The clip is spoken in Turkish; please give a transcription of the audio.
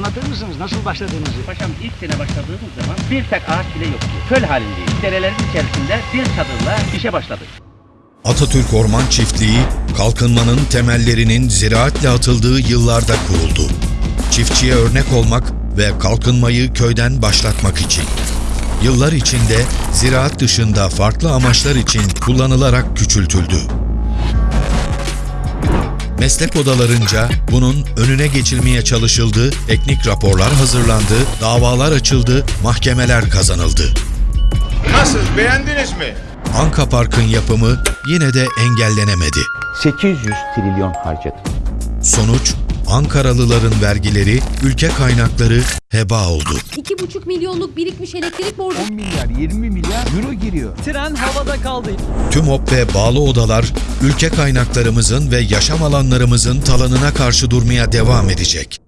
Anlatır mısınız nasıl başladığınızı? Paşam ilk sene başladığımız zaman bir tek ağaç bile yoktu. Köl halindeyiz. Derelerin içerisinde bir çadırla işe başladık. Atatürk Orman Çiftliği, kalkınmanın temellerinin ziraatle atıldığı yıllarda kuruldu. Çiftçiye örnek olmak ve kalkınmayı köyden başlatmak için. Yıllar içinde ziraat dışında farklı amaçlar için kullanılarak küçültüldü. Meslek odalarınca bunun önüne geçilmeye çalışıldı, teknik raporlar hazırlandı, davalar açıldı, mahkemeler kazanıldı. Nasıl beğendiniz mi? Anka Park'ın yapımı yine de engellenemedi. 800 trilyon harcadık. Sonuç, Ankaralıların vergileri, ülke kaynakları heba oldu. 2,5 milyonluk birikmiş elektrik borcu 10 milyar 20 milyar euro giriyor. Tren havada kaldı. TÜMOP ve bağlı odalar, ülke kaynaklarımızın ve yaşam alanlarımızın talanına karşı durmaya devam edecek.